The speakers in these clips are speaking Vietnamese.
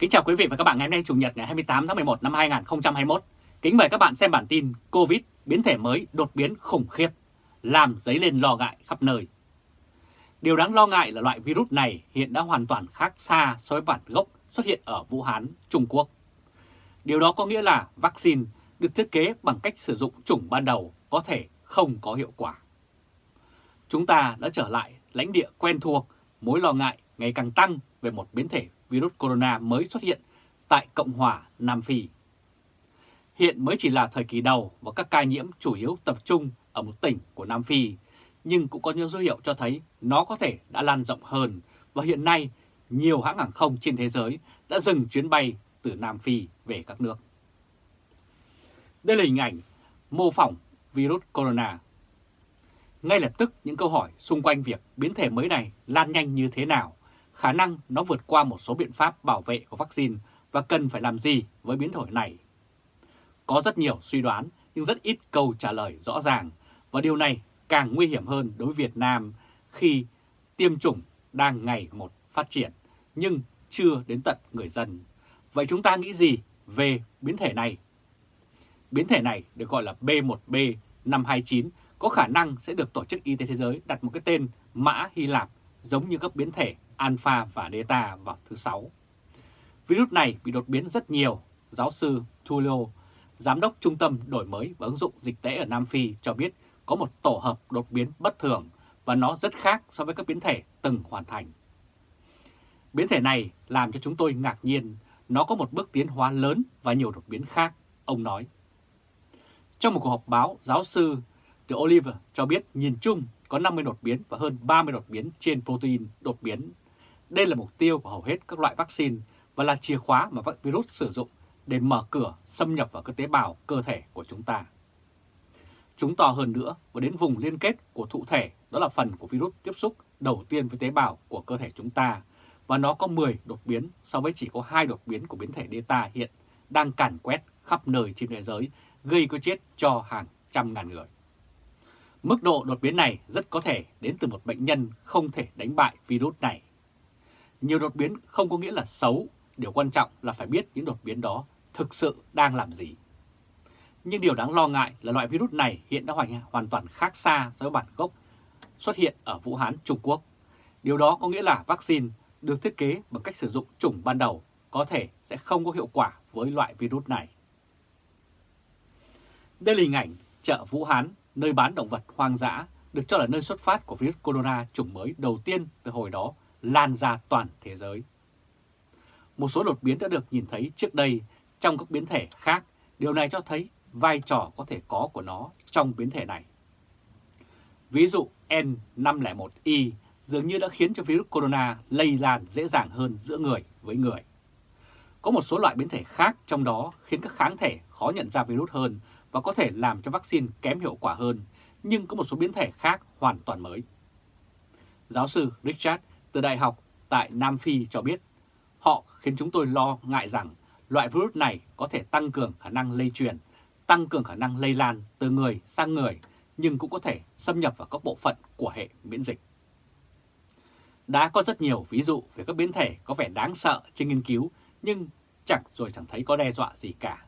Kính chào quý vị và các bạn ngày hôm nay Chủ nhật ngày 28 tháng 11 năm 2021. Kính mời các bạn xem bản tin Covid biến thể mới đột biến khủng khiếp, làm dấy lên lo ngại khắp nơi. Điều đáng lo ngại là loại virus này hiện đã hoàn toàn khác xa so với bản gốc xuất hiện ở Vũ Hán, Trung Quốc. Điều đó có nghĩa là vaccine được thiết kế bằng cách sử dụng chủng ban đầu có thể không có hiệu quả. Chúng ta đã trở lại lãnh địa quen thuộc, mối lo ngại ngày càng tăng về một biến thể virus corona mới xuất hiện tại Cộng hòa Nam Phi. Hiện mới chỉ là thời kỳ đầu và các ca nhiễm chủ yếu tập trung ở một tỉnh của Nam Phi, nhưng cũng có những dấu hiệu cho thấy nó có thể đã lan rộng hơn và hiện nay nhiều hãng hàng không trên thế giới đã dừng chuyến bay từ Nam Phi về các nước. Đây là hình ảnh mô phỏng virus corona. Ngay lập tức những câu hỏi xung quanh việc biến thể mới này lan nhanh như thế nào khả năng nó vượt qua một số biện pháp bảo vệ của vaccine và cần phải làm gì với biến thể này. Có rất nhiều suy đoán, nhưng rất ít câu trả lời rõ ràng, và điều này càng nguy hiểm hơn đối với Việt Nam khi tiêm chủng đang ngày một phát triển, nhưng chưa đến tận người dân. Vậy chúng ta nghĩ gì về biến thể này? Biến thể này được gọi là B1B529 có khả năng sẽ được Tổ chức Y tế Thế giới đặt một cái tên mã Hy Lạp giống như các biến thể Alpha và Delta vào thứ Sáu. Virus này bị đột biến rất nhiều, giáo sư Tulio, Giám đốc Trung tâm Đổi mới và ứng dụng dịch tễ ở Nam Phi cho biết có một tổ hợp đột biến bất thường và nó rất khác so với các biến thể từng hoàn thành. Biến thể này làm cho chúng tôi ngạc nhiên, nó có một bước tiến hóa lớn và nhiều đột biến khác, ông nói. Trong một cuộc họp báo, giáo sư The Oliver cho biết nhìn chung có 50 đột biến và hơn 30 đột biến trên protein đột biến đây là mục tiêu của hầu hết các loại vaccine và là chìa khóa mà virus sử dụng để mở cửa xâm nhập vào các tế bào cơ thể của chúng ta. Chúng to hơn nữa và đến vùng liên kết của thụ thể, đó là phần của virus tiếp xúc đầu tiên với tế bào của cơ thể chúng ta, và nó có 10 đột biến so với chỉ có hai đột biến của biến thể Delta hiện đang càn quét khắp nơi trên thế giới, gây cái chết cho hàng trăm ngàn người. Mức độ đột biến này rất có thể đến từ một bệnh nhân không thể đánh bại virus này. Nhiều đột biến không có nghĩa là xấu, điều quan trọng là phải biết những đột biến đó thực sự đang làm gì. Nhưng điều đáng lo ngại là loại virus này hiện đã hoàn toàn khác xa so với bản gốc xuất hiện ở Vũ Hán, Trung Quốc. Điều đó có nghĩa là vaccine được thiết kế bằng cách sử dụng chủng ban đầu có thể sẽ không có hiệu quả với loại virus này. Đây là hình ảnh chợ Vũ Hán, nơi bán động vật hoang dã, được cho là nơi xuất phát của virus corona chủng mới đầu tiên từ hồi đó lan ra toàn thế giới. Một số đột biến đã được nhìn thấy trước đây trong các biến thể khác, điều này cho thấy vai trò có thể có của nó trong biến thể này. Ví dụ N501Y dường như đã khiến cho virus corona lây lan dễ dàng hơn giữa người với người. Có một số loại biến thể khác trong đó khiến các kháng thể khó nhận ra virus hơn và có thể làm cho vaccine kém hiệu quả hơn, nhưng có một số biến thể khác hoàn toàn mới. Giáo sư Richard từ đại học tại Nam Phi cho biết họ khiến chúng tôi lo ngại rằng loại virus này có thể tăng cường khả năng lây truyền, tăng cường khả năng lây lan từ người sang người, nhưng cũng có thể xâm nhập vào các bộ phận của hệ miễn dịch. Đã có rất nhiều ví dụ về các biến thể có vẻ đáng sợ trên nghiên cứu, nhưng chẳng rồi chẳng thấy có đe dọa gì cả.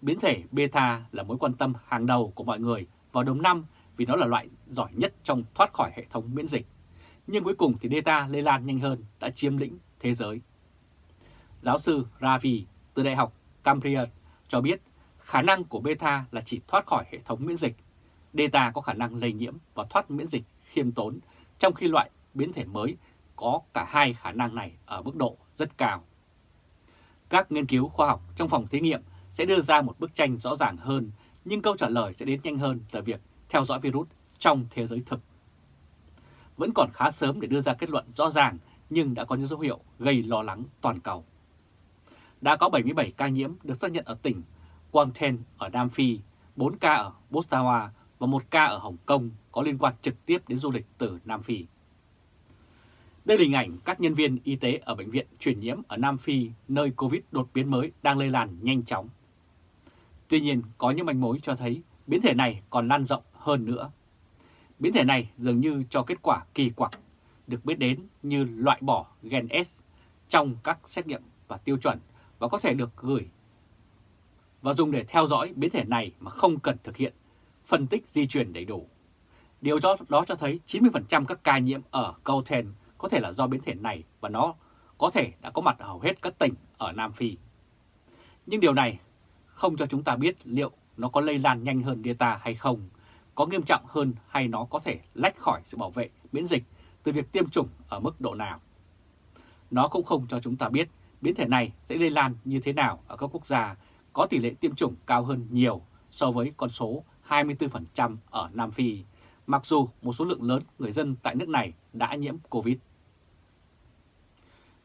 Biến thể beta là mối quan tâm hàng đầu của mọi người vào đầu năm vì nó là loại giỏi nhất trong thoát khỏi hệ thống miễn dịch nhưng cuối cùng thì Delta lây lan nhanh hơn đã chiếm lĩnh thế giới. Giáo sư Ravi từ Đại học Cambridge cho biết khả năng của beta là chỉ thoát khỏi hệ thống miễn dịch. Delta có khả năng lây nhiễm và thoát miễn dịch khiêm tốn, trong khi loại biến thể mới có cả hai khả năng này ở mức độ rất cao. Các nghiên cứu khoa học trong phòng thí nghiệm sẽ đưa ra một bức tranh rõ ràng hơn, nhưng câu trả lời sẽ đến nhanh hơn từ việc theo dõi virus trong thế giới thực vẫn còn khá sớm để đưa ra kết luận rõ ràng nhưng đã có những dấu hiệu gây lo lắng toàn cầu. Đã có 77 ca nhiễm được xác nhận ở tỉnh Quang ở Nam Phi, 4 ca ở Botswana và 1 ca ở Hồng Kông có liên quan trực tiếp đến du lịch từ Nam Phi. Đây là hình ảnh các nhân viên y tế ở bệnh viện truyền nhiễm ở Nam Phi nơi Covid đột biến mới đang lây lan nhanh chóng. Tuy nhiên, có những manh mối cho thấy biến thể này còn lan rộng hơn nữa. Biến thể này dường như cho kết quả kỳ quặc, được biết đến như loại bỏ gen S trong các xét nghiệm và tiêu chuẩn và có thể được gửi và dùng để theo dõi biến thể này mà không cần thực hiện phân tích di truyền đầy đủ. Điều đó, đó cho thấy 90% các ca nhiễm ở Gauteng có thể là do biến thể này và nó có thể đã có mặt ở hầu hết các tỉnh ở Nam Phi. Nhưng điều này không cho chúng ta biết liệu nó có lây lan nhanh hơn Delta hay không, có nghiêm trọng hơn hay nó có thể lách khỏi sự bảo vệ miễn dịch từ việc tiêm chủng ở mức độ nào. Nó cũng không cho chúng ta biết biến thể này sẽ lây lan như thế nào ở các quốc gia có tỷ lệ tiêm chủng cao hơn nhiều so với con số 24% ở Nam Phi, mặc dù một số lượng lớn người dân tại nước này đã nhiễm COVID.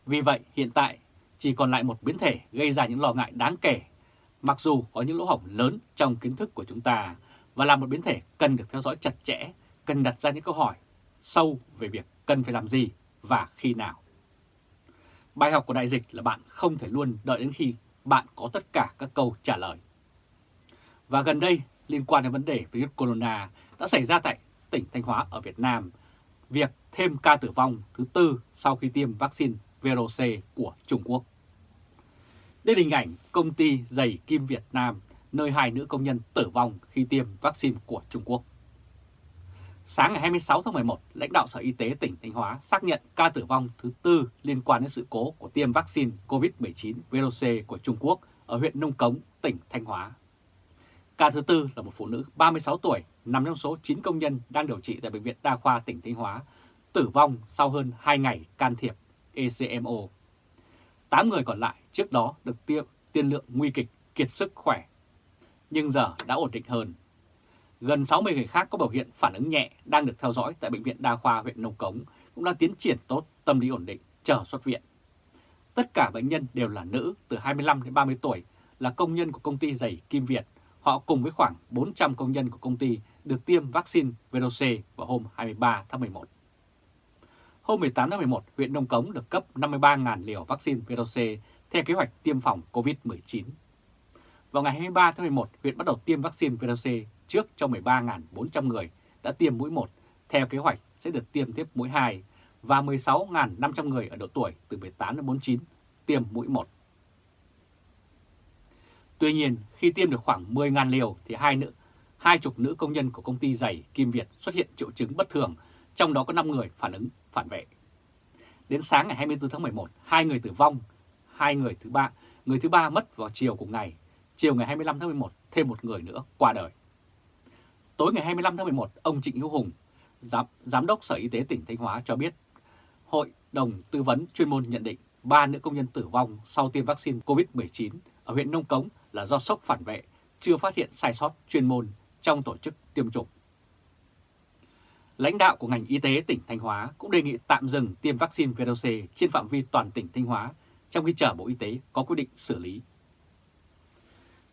Vì vậy, hiện tại chỉ còn lại một biến thể gây ra những lo ngại đáng kể, mặc dù có những lỗ hổng lớn trong kiến thức của chúng ta và là một biến thể cần được theo dõi chặt chẽ, cần đặt ra những câu hỏi sâu về việc cần phải làm gì và khi nào. Bài học của đại dịch là bạn không thể luôn đợi đến khi bạn có tất cả các câu trả lời. Và gần đây, liên quan đến vấn đề virus corona đã xảy ra tại tỉnh Thanh Hóa ở Việt Nam, việc thêm ca tử vong thứ tư sau khi tiêm vaccine VRC của Trung Quốc. Đây là hình ảnh công ty giày Kim Việt Nam, nơi hai nữ công nhân tử vong khi tiêm vaccine của Trung Quốc. Sáng ngày 26 tháng 11, lãnh đạo Sở Y tế tỉnh Thanh Hóa xác nhận ca tử vong thứ tư liên quan đến sự cố của tiêm vaccine COVID-19 VRC của Trung Quốc ở huyện Nông Cống, tỉnh Thanh Hóa. Ca thứ tư là một phụ nữ 36 tuổi, nằm trong số 9 công nhân đang điều trị tại Bệnh viện Đa khoa tỉnh Thanh Hóa, tử vong sau hơn 2 ngày can thiệp ECMO. 8 người còn lại trước đó được tiêm tiên lượng nguy kịch, kiệt sức khỏe, nhưng giờ đã ổn định hơn. Gần 60 người khác có biểu hiện phản ứng nhẹ đang được theo dõi tại Bệnh viện Đa khoa huyện Nông Cống cũng đã tiến triển tốt, tâm lý ổn định, chờ xuất viện. Tất cả bệnh nhân đều là nữ từ 25 đến 30 tuổi, là công nhân của công ty giày Kim Việt. Họ cùng với khoảng 400 công nhân của công ty được tiêm vaccine VRC vào hôm 23 tháng 11. Hôm 18 tháng 11, huyện Nông Cống được cấp 53.000 liều vaccine VRC theo kế hoạch tiêm phòng COVID-19. Vào ngày 23 tháng 11, huyện bắt đầu tiêm vaccine VRC trước cho 13.400 người đã tiêm mũi 1, theo kế hoạch sẽ được tiêm tiếp mũi 2 và 16.500 người ở độ tuổi từ 18 đến 49 tiêm mũi 1. Tuy nhiên, khi tiêm được khoảng 10.000 liều thì hai nữ, hai chục nữ công nhân của công ty giày Kim Việt xuất hiện triệu chứng bất thường, trong đó có 5 người phản ứng phản vệ. Đến sáng ngày 24 tháng 11, hai người tử vong, hai người thứ ba, người thứ ba mất vào chiều cùng ngày. Chiều ngày 25 tháng 11, thêm một người nữa qua đời. Tối ngày 25 tháng 11, ông Trịnh Hữu Hùng, Giám, Giám đốc Sở Y tế tỉnh Thanh Hóa cho biết, Hội đồng tư vấn chuyên môn nhận định ba nữ công nhân tử vong sau tiêm vaccine COVID-19 ở huyện Nông Cống là do sốc phản vệ, chưa phát hiện sai sót chuyên môn trong tổ chức tiêm chủng. Lãnh đạo của ngành y tế tỉnh Thanh Hóa cũng đề nghị tạm dừng tiêm vaccine Verocell trên phạm vi toàn tỉnh Thanh Hóa trong khi chờ Bộ Y tế có quyết định xử lý.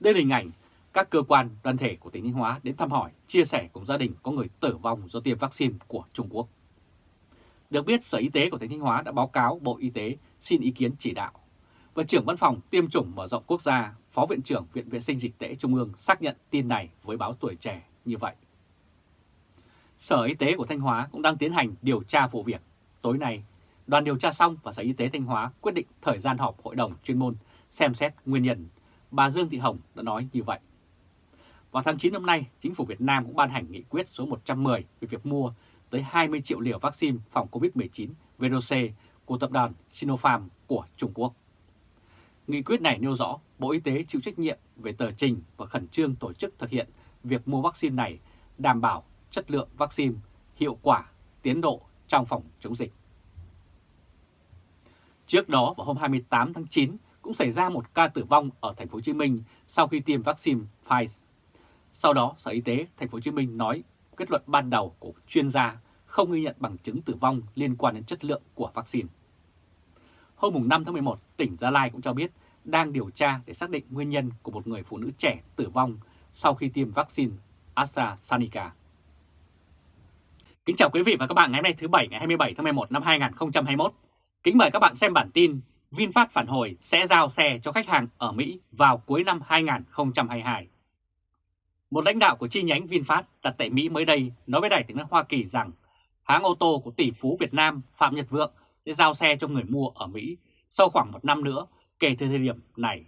Đây là hình ảnh các cơ quan đoàn thể của tỉnh Thanh Hóa đến thăm hỏi, chia sẻ cùng gia đình có người tử vong do tiêm vaccine của Trung Quốc. Được biết, Sở Y tế của tỉnh Thanh Hóa đã báo cáo Bộ Y tế xin ý kiến chỉ đạo. Và trưởng văn phòng tiêm chủng mở rộng quốc gia, Phó Viện trưởng Viện Vệ sinh Dịch tễ Trung ương xác nhận tin này với báo tuổi trẻ như vậy. Sở Y tế của Thanh Hóa cũng đang tiến hành điều tra vụ việc. Tối nay, đoàn điều tra xong và Sở Y tế Thanh Hóa quyết định thời gian họp hội đồng chuyên môn xem xét nguyên nhân. Bà Dương Thị Hồng đã nói như vậy. Vào tháng 9 năm nay, Chính phủ Việt Nam cũng ban hành nghị quyết số 110 về việc mua tới 20 triệu liều vaccine phòng COVID-19 VRC của tập đoàn Sinopharm của Trung Quốc. Nghị quyết này nêu rõ Bộ Y tế chịu trách nhiệm về tờ trình và khẩn trương tổ chức thực hiện việc mua vaccine này đảm bảo chất lượng vaccine, hiệu quả, tiến độ trong phòng chống dịch. Trước đó vào hôm 28 tháng 9 cũng xảy ra một ca tử vong ở thành phố Hồ Chí Minh sau khi tiêm vaccine Pfizer. Sau đó, Sở Y tế thành phố Hồ Chí Minh nói kết luận ban đầu của chuyên gia không ghi nhận bằng chứng tử vong liên quan đến chất lượng của vaccine. Hôm 5 tháng 11, tỉnh Gia Lai cũng cho biết đang điều tra để xác định nguyên nhân của một người phụ nữ trẻ tử vong sau khi tiêm vaccine AstraZeneca. Kính chào quý vị và các bạn ngày hôm nay thứ Bảy ngày 27 tháng 11 năm 2021. Kính mời các bạn xem bản tin VinFast phản hồi sẽ giao xe cho khách hàng ở Mỹ vào cuối năm 2022. Một lãnh đạo của chi nhánh VinFast đặt tại Mỹ mới đây nói với Đài tiếng nói Hoa Kỳ rằng hãng ô tô của tỷ phú Việt Nam Phạm Nhật Vượng sẽ giao xe cho người mua ở Mỹ sau khoảng một năm nữa kể từ thời điểm này.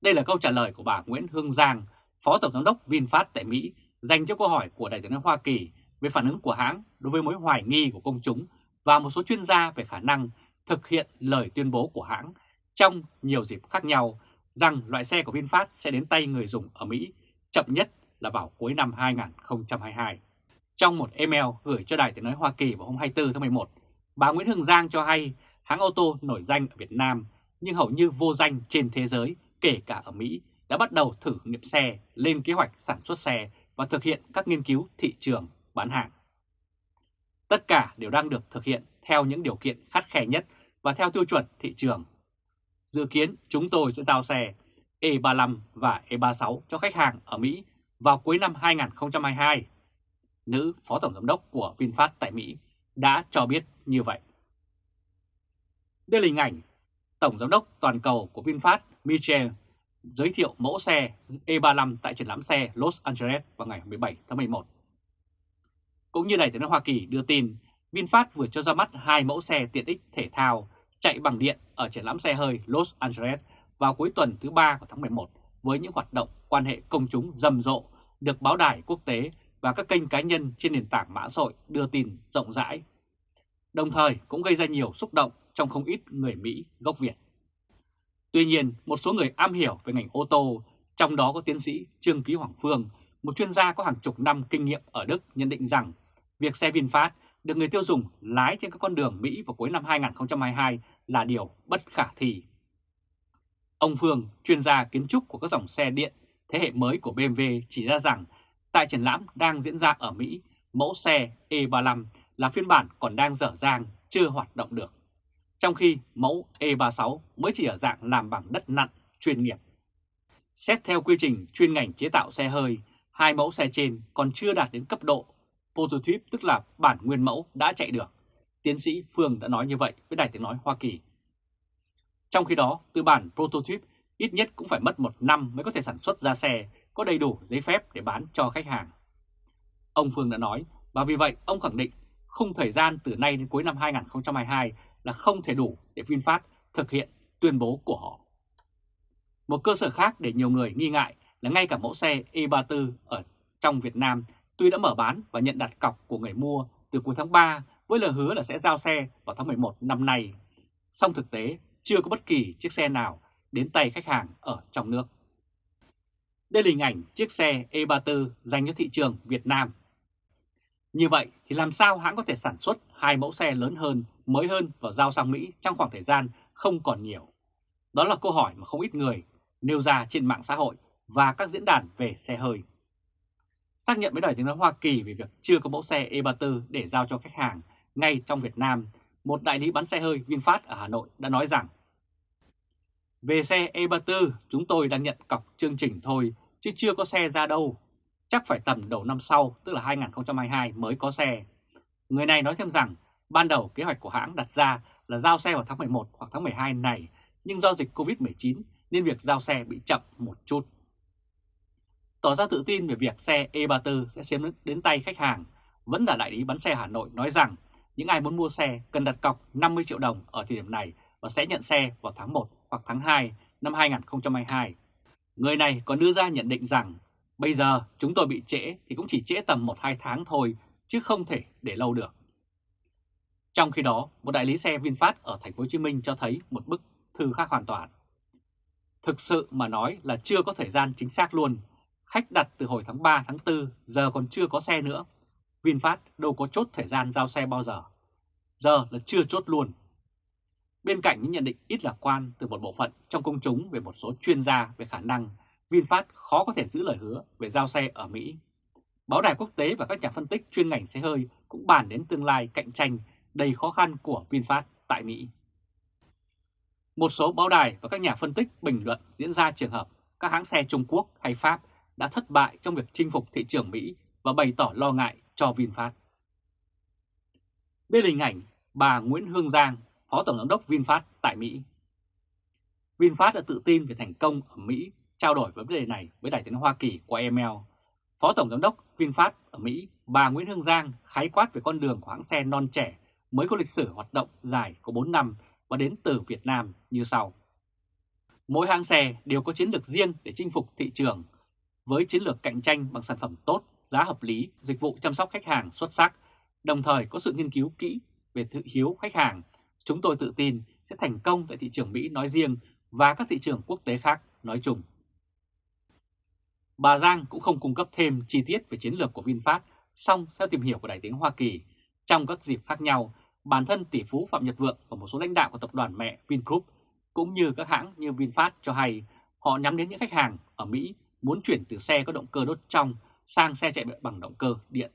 Đây là câu trả lời của bà Nguyễn Hương Giang, Phó Tổng Giám đốc VinFast tại Mỹ, dành cho câu hỏi của Đại tướng Hoa Kỳ về phản ứng của hãng đối với mối hoài nghi của công chúng và một số chuyên gia về khả năng thực hiện lời tuyên bố của hãng trong nhiều dịp khác nhau rằng loại xe của VinFast sẽ đến tay người dùng ở Mỹ chậm nhất là vào cuối năm 2022. Trong một email gửi cho Đài tiếng nói Hoa Kỳ vào hôm 24 tháng 11, bà Nguyễn Hương Giang cho hay hãng ô tô nổi danh ở Việt Nam nhưng hầu như vô danh trên thế giới, kể cả ở Mỹ, đã bắt đầu thử nghiệm xe, lên kế hoạch sản xuất xe và thực hiện các nghiên cứu thị trường bán hàng. Tất cả đều đang được thực hiện theo những điều kiện khắt khe nhất và theo tiêu chuẩn thị trường. Dự kiến chúng tôi sẽ giao xe E35 và E36 cho khách hàng ở Mỹ vào cuối năm 2022. Nữ Phó Tổng Giám đốc của VinFast tại Mỹ đã cho biết như vậy. Đây là hình ảnh Tổng Giám đốc toàn cầu của VinFast Michel giới thiệu mẫu xe E35 tại triển lãm xe Los Angeles vào ngày 17 tháng 11. Cũng như Đài tiếng Hoa Kỳ đưa tin, VinFast vừa cho ra mắt hai mẫu xe tiện ích thể thao chạy bằng điện ở triển lãm xe hơi Los Angeles vào cuối tuần thứ ba của tháng 11 với những hoạt động quan hệ công chúng rầm rộ được báo đài quốc tế và các kênh cá nhân trên nền tảng mã xã hội đưa tin rộng rãi. Đồng thời cũng gây ra nhiều xúc động trong không ít người Mỹ gốc Việt. Tuy nhiên, một số người am hiểu về ngành ô tô, trong đó có tiến sĩ Trương Ký Hoàng Phương, một chuyên gia có hàng chục năm kinh nghiệm ở Đức nhận định rằng việc xe VinFast được người tiêu dùng lái trên các con đường Mỹ vào cuối năm 2022 là điều bất khả thi. Ông Phương, chuyên gia kiến trúc của các dòng xe điện thế hệ mới của BMW chỉ ra rằng tại triển lãm đang diễn ra ở Mỹ, mẫu xe E35 là phiên bản còn đang dở dang, chưa hoạt động được. Trong khi mẫu E36 mới chỉ ở dạng làm bằng đất nặn chuyên nghiệp. Xét theo quy trình chuyên ngành chế tạo xe hơi, hai mẫu xe trên còn chưa đạt đến cấp độ prototype tức là bản nguyên mẫu đã chạy được. Tiến sĩ Phương đã nói như vậy với Đài Tiếng Nói Hoa Kỳ. Trong khi đó, từ bản prototype ít nhất cũng phải mất một năm mới có thể sản xuất ra xe có đầy đủ giấy phép để bán cho khách hàng. Ông Phương đã nói, và vì vậy ông khẳng định khung thời gian từ nay đến cuối năm 2022 là không thể đủ để VinFast thực hiện tuyên bố của họ. Một cơ sở khác để nhiều người nghi ngại là ngay cả mẫu xe E34 ở trong Việt Nam tuy đã mở bán và nhận đặt cọc của người mua từ cuối tháng 3 với lời hứa là sẽ giao xe vào tháng 11 năm nay. Song thực tế chưa có bất kỳ chiếc xe nào đến tay khách hàng ở trong nước. Đây là hình ảnh chiếc xe E34 dành cho thị trường Việt Nam. Như vậy thì làm sao hãng có thể sản xuất hai mẫu xe lớn hơn, mới hơn và giao sang Mỹ trong khoảng thời gian không còn nhiều? Đó là câu hỏi mà không ít người nêu ra trên mạng xã hội và các diễn đàn về xe hơi. Xác nhận với Đài tiếng nói Hoa Kỳ về việc chưa có mẫu xe E34 để giao cho khách hàng ngay trong Việt Nam, một đại lý bán xe hơi VinFast ở Hà Nội đã nói rằng Về xe E34, chúng tôi đang nhận cọc chương trình thôi, chứ chưa có xe ra đâu. Chắc phải tầm đầu năm sau, tức là 2022 mới có xe. Người này nói thêm rằng, ban đầu kế hoạch của hãng đặt ra là giao xe vào tháng 11 hoặc tháng 12 này, nhưng do dịch Covid-19 nên việc giao xe bị chậm một chút. Tỏ ra tự tin về việc xe E34 sẽ chiếm đến tay khách hàng, vẫn là đại lý bán xe Hà Nội nói rằng những ai muốn mua xe cần đặt cọc 50 triệu đồng ở thời điểm này và sẽ nhận xe vào tháng 1 hoặc tháng 2 năm 2022. Người này còn đưa ra nhận định rằng bây giờ chúng tôi bị trễ thì cũng chỉ trễ tầm 1-2 tháng thôi chứ không thể để lâu được. Trong khi đó, một đại lý xe VinFast ở thành phố Hồ Chí Minh cho thấy một bức thư khác hoàn toàn. Thực sự mà nói là chưa có thời gian chính xác luôn. Khách đặt từ hồi tháng 3 tháng 4 giờ còn chưa có xe nữa. VinFast đâu có chốt thời gian giao xe bao giờ. Giờ là chưa chốt luôn. Bên cạnh những nhận định ít lạc quan từ một bộ phận trong công chúng về một số chuyên gia về khả năng, VinFast khó có thể giữ lời hứa về giao xe ở Mỹ. Báo đài quốc tế và các nhà phân tích chuyên ngành xe hơi cũng bàn đến tương lai cạnh tranh đầy khó khăn của VinFast tại Mỹ. Một số báo đài và các nhà phân tích bình luận diễn ra trường hợp các hãng xe Trung Quốc hay Pháp đã thất bại trong việc chinh phục thị trường Mỹ và bày tỏ lo ngại cho VinFast. Đây là hình ảnh bà Nguyễn Hương Giang, Phó Tổng giám đốc VinFast tại Mỹ. VinFast đã tự tin về thành công ở Mỹ trao đổi với vấn đề này với Đại tiếng Hoa Kỳ qua email. Phó Tổng giám đốc VinFast ở Mỹ, bà Nguyễn Hương Giang khái quát về con đường của hãng xe non trẻ mới có lịch sử hoạt động dài của 4 năm và đến từ Việt Nam như sau. Mỗi hãng xe đều có chiến lược riêng để chinh phục thị trường, với chiến lược cạnh tranh bằng sản phẩm tốt, giá hợp lý, dịch vụ chăm sóc khách hàng xuất sắc, đồng thời có sự nghiên cứu kỹ về thị hiếu khách hàng. Chúng tôi tự tin sẽ thành công tại thị trường Mỹ nói riêng và các thị trường quốc tế khác nói chung. Bà Giang cũng không cung cấp thêm chi tiết về chiến lược của VinFast, song theo tìm hiểu của Đại tiếng Hoa Kỳ, trong các dịp khác nhau, bản thân tỷ phú Phạm Nhật Vượng và một số lãnh đạo của tập đoàn mẹ Vingroup cũng như các hãng như VinFast cho hay họ nhắm đến những khách hàng ở Mỹ muốn chuyển từ xe có động cơ đốt trong sang xe chạy bằng động cơ điện.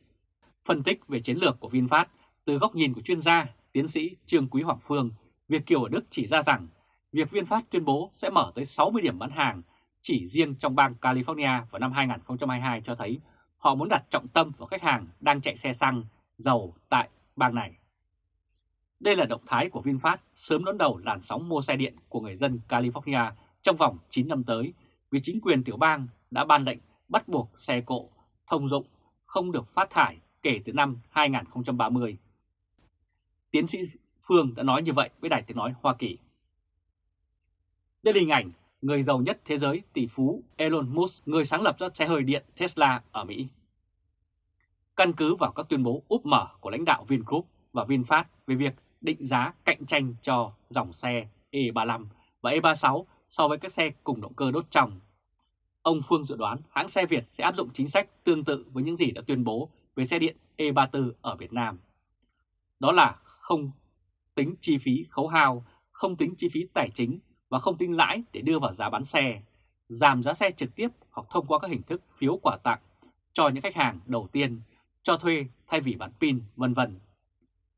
Phân tích về chiến lược của VinFast từ góc nhìn của chuyên gia, tiến sĩ Trương Quý Hoàng Phương, Việt Kiều ở Đức chỉ ra rằng việc VinFast tuyên bố sẽ mở tới 60 điểm bán hàng chỉ riêng trong bang California vào năm 2022 cho thấy họ muốn đặt trọng tâm vào khách hàng đang chạy xe xăng, dầu tại bang này. Đây là động thái của VinFast sớm đón đầu làn sóng mua xe điện của người dân California trong vòng 9 năm tới vì chính quyền tiểu bang đã ban lệnh bắt buộc xe cộ thông dụng không được phát thải kể từ năm 2030. Tiến sĩ Phương đã nói như vậy với Đài Tiếng Nói Hoa Kỳ. Đây là hình ảnh người giàu nhất thế giới tỷ phú Elon Musk, người sáng lập ra xe hơi điện Tesla ở Mỹ. Căn cứ vào các tuyên bố úp mở của lãnh đạo Vingroup và VinFast về việc định giá cạnh tranh cho dòng xe E35 và E36 so với các xe cùng động cơ đốt trong. Ông Phương dự đoán hãng xe Việt sẽ áp dụng chính sách tương tự với những gì đã tuyên bố về xe điện E34 ở Việt Nam. Đó là không tính chi phí khấu hao, không tính chi phí tài chính và không tính lãi để đưa vào giá bán xe, giảm giá xe trực tiếp hoặc thông qua các hình thức phiếu quà tặng cho những khách hàng đầu tiên, cho thuê thay vì bán pin, vân vân.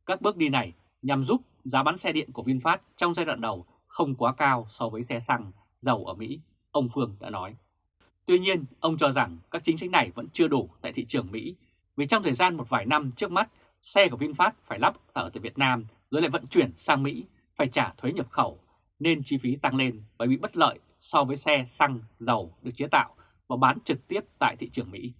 Các bước đi này nhằm giúp giá bán xe điện của VinFast trong giai đoạn đầu không quá cao so với xe xăng, dầu ở Mỹ, ông Phương đã nói. Tuy nhiên, ông cho rằng các chính sách này vẫn chưa đủ tại thị trường Mỹ vì trong thời gian một vài năm trước mắt, xe của VinFast phải lắp ở tại Việt Nam rồi lại vận chuyển sang Mỹ, phải trả thuế nhập khẩu, nên chi phí tăng lên và bị bất lợi so với xe xăng, dầu được chế tạo và bán trực tiếp tại thị trường Mỹ.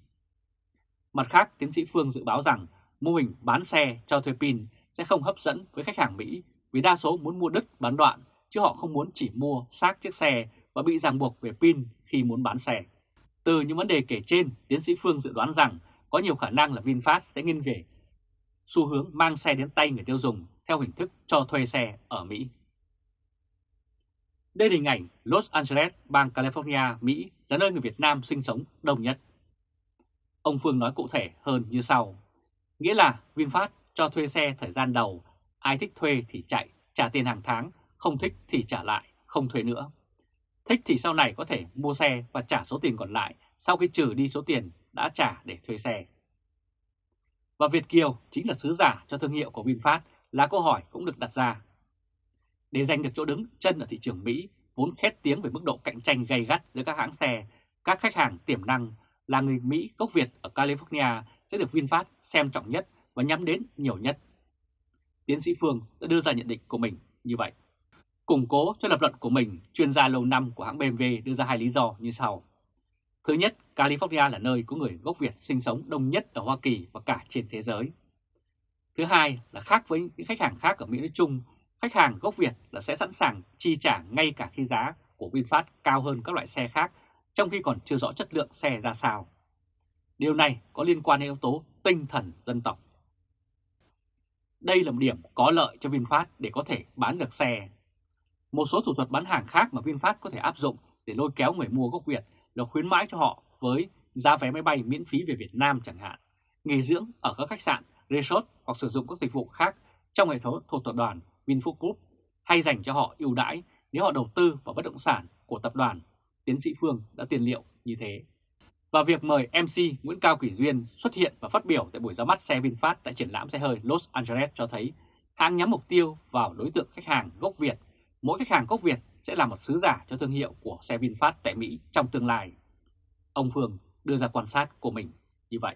Mặt khác, tiến sĩ Phương dự báo rằng mô hình bán xe cho thuê pin sẽ không hấp dẫn với khách hàng Mỹ vì đa số muốn mua đứt bán đoạn chứ họ không muốn chỉ mua xác chiếc xe và bị ràng buộc về pin khi muốn bán xe. Từ những vấn đề kể trên, tiến sĩ Phương dự đoán rằng có nhiều khả năng là VinFast sẽ nghiêng về xu hướng mang xe đến tay người tiêu dùng theo hình thức cho thuê xe ở Mỹ. Đây là hình ảnh Los Angeles, bang California, Mỹ là nơi người Việt Nam sinh sống đông nhất. Ông Phương nói cụ thể hơn như sau. Nghĩa là VinFast cho thuê xe thời gian đầu, ai thích thuê thì chạy, trả tiền hàng tháng, không thích thì trả lại, không thuê nữa. Thích thì sau này có thể mua xe và trả số tiền còn lại sau khi trừ đi số tiền đã trả để thuê xe. Và Việt Kiều chính là sứ giả cho thương hiệu của VinFast là câu hỏi cũng được đặt ra. Để giành được chỗ đứng chân ở thị trường Mỹ, vốn khét tiếng về mức độ cạnh tranh gay gắt giữa các hãng xe, các khách hàng tiềm năng là người Mỹ gốc Việt ở California sẽ được VinFast xem trọng nhất và nhắm đến nhiều nhất. Tiến sĩ Phương đã đưa ra nhận định của mình như vậy. Củng cố cho lập luận của mình, chuyên gia lâu năm của hãng BMW đưa ra hai lý do như sau. Thứ nhất, California là nơi có người gốc Việt sinh sống đông nhất ở Hoa Kỳ và cả trên thế giới. Thứ hai là khác với những khách hàng khác ở Mỹ nói chung, khách hàng gốc Việt là sẽ sẵn sàng chi trả ngay cả khi giá của VinFast cao hơn các loại xe khác, trong khi còn chưa rõ chất lượng xe ra sao. Điều này có liên quan đến yếu tố tinh thần dân tộc. Đây là một điểm có lợi cho VinFast để có thể bán được xe. Một số thủ thuật bán hàng khác mà VinFast có thể áp dụng để lôi kéo người mua gốc Việt là khuyến mãi cho họ với giá vé máy bay miễn phí về Việt Nam chẳng hạn, nghỉ dưỡng ở các khách sạn, resort hoặc sử dụng các dịch vụ khác trong hệ thống thuộc tập đoàn Vinfast Group hay dành cho họ ưu đãi nếu họ đầu tư vào bất động sản của tập đoàn. Tiến sĩ Phương đã tiền liệu như thế. Và việc mời MC Nguyễn Cao Kỳ Duyên xuất hiện và phát biểu tại buổi ra mắt xe VinFast tại triển lãm xe hơi Los Angeles cho thấy hãng nhắm mục tiêu vào đối tượng khách hàng gốc Việt. Mỗi khách hàng gốc Việt sẽ là một sứ giả cho thương hiệu của xe VinFast tại Mỹ trong tương lai. Ông Phương đưa ra quan sát của mình như vậy.